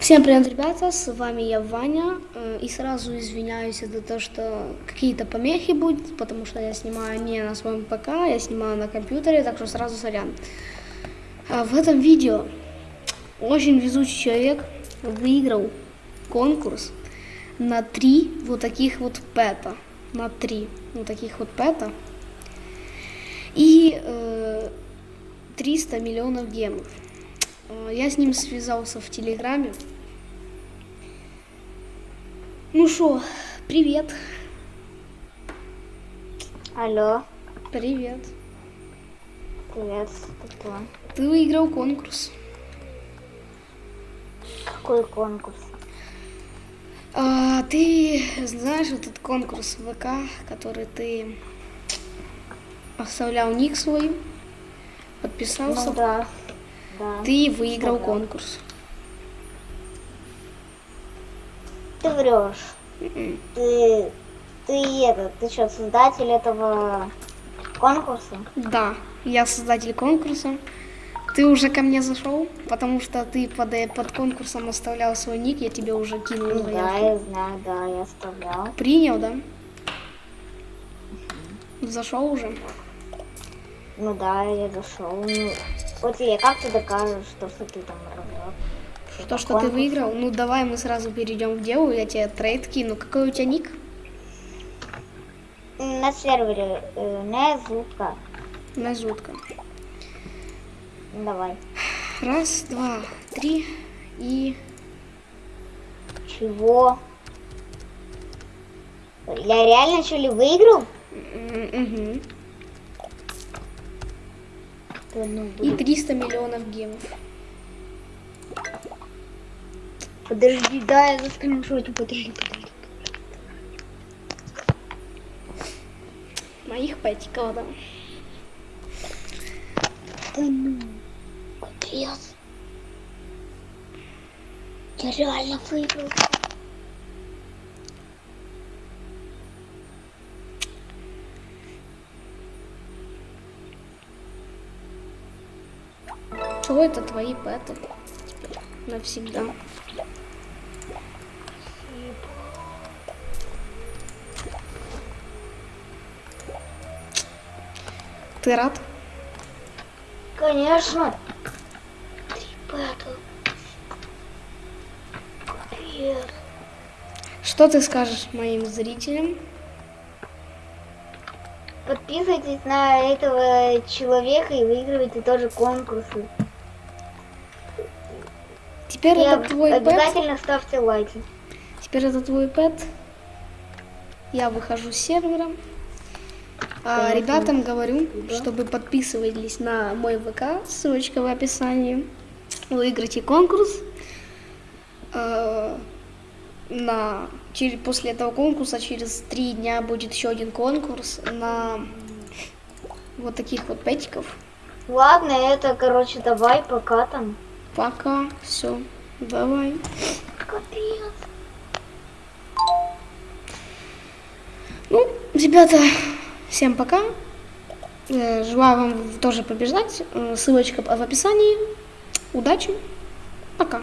Всем привет, ребята, с вами я, Ваня, э, и сразу извиняюсь за то, что какие-то помехи будут, потому что я снимаю не на своем ПК, я снимаю на компьютере, так что сразу сорян. А в этом видео очень везучий человек выиграл конкурс на три вот таких вот пэта, на три вот таких вот пэта, и э, 300 миллионов гемов. Э, Я с ним связался в Телеграме. Ну что, привет. Алло, Привет. привет, кто? Ты выиграл конкурс. Какой конкурс? А, ты знаешь этот конкурс ВК, который ты оставлял ник свой, подписался. Ну да, да. Ты выиграл Оставлял. конкурс. Ты врешь. М-м. Ты, ты это, ты что, создатель этого конкурса? Да, я создатель конкурса. Ты уже ко мне зашел, потому что ты под, э, под конкурсом оставлял свой ник, я тебе уже кинул Ну да, я знаю, да, я оставлял. Принял, да? Зашел уже? Ну да, я зашел. Вот я, как ты докажешь, что, что ты там разраб? То, что ты выиграл, ну давай мы сразу перейдем к делу, я тебе трейд кину. Какой у тебя ник? На сервере э, не звука. Назутка. Давай. Раз, два, три и... Чего? Я реально что ли выиграл? Мгм. Да ну, И блин. 300 миллионов гемов. Подожди, да, я заскриншотю, подожди, подожди. Моих пэтиков, да. Да ну, капец. Я реально выиграл. Что это твои пэты? Теперь навсегда. Ты рад? Конечно. Что ты скажешь моим зрителям? Подписывайтесь на этого человека и выигрывайте тоже конкурсы. Теперь И это об- твой пэт. обязательно ставьте лайки. Теперь это твой пэт. Я выхожу с сервера. А, ребятам говорю, Да. чтобы подписывались на мой ВК, ссылочка в описании. Выиграйте конкурс. А, на, через, после этого конкурса через три дня будет еще один конкурс на вот таких вот пэтиков. Ладно, это, короче, давай, пока там. Пока. Все. Давай. Капец. Ну, ребята, всем пока. Э, Желаю вам тоже побеждать. Э, Ссылочка в описании. Удачи. Пока.